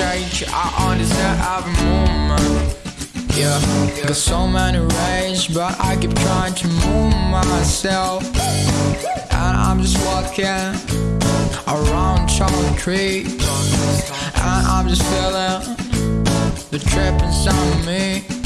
change, I understand every moment Yeah, got so many ways, but I keep trying to move myself. And I'm just walking around chocolate Tree And I'm just feeling the trip inside me.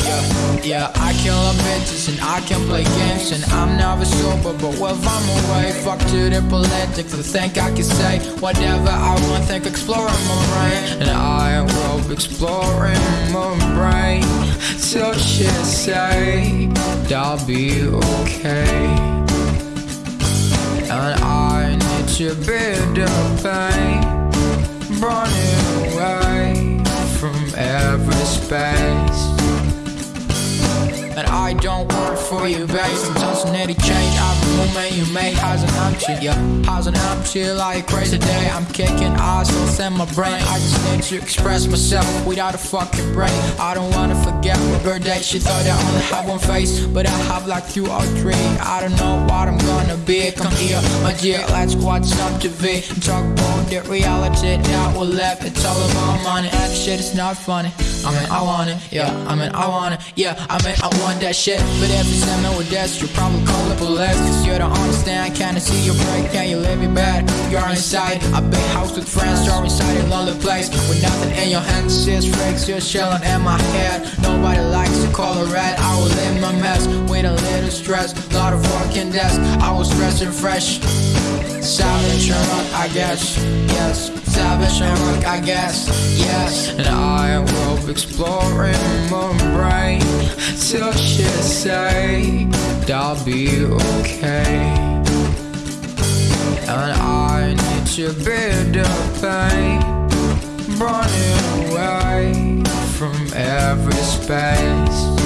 Yeah, I kill a bitches and I can play games and I'm never sober. But if I'm away, fuck to the politics. I think I can say whatever I want, think exploring my brain. And I will be exploring my brain till shit say I'll be okay. And I need to build the pain, running away from every space. And I don't work for you, I need to change. Every movement you make has an empty, yeah. Has an empty like crazy day. I'm kicking ass in my brain. I just need to express myself without a fucking brain. I don't wanna forget my birthday. She thought I only have one face, but I have like two or three. I don't know what I'm gonna be. Come here, my dear, let's watch some TV talk about the reality that we live. It's all about money, and shit is not funny. I mean, I want it, yeah. I mean, I want it, yeah. I mean, I want that shit. But every time me with you'll probably call the police. Cause you don't understand, can't see your break, can you live it bad? You're inside a big house with friends, you're inside a lonely place with nothing in your hands. Just freaks, you're chilling in my head. Nobody likes to call it red. I was in my mess with a little stress, lot of working desk. I was stressing fresh. Savage and rock, I guess, yes. Savage and rock, I guess, yes. And I will be exploring my brain till shit say I'll be okay. And I need to build the pain, running away from every space.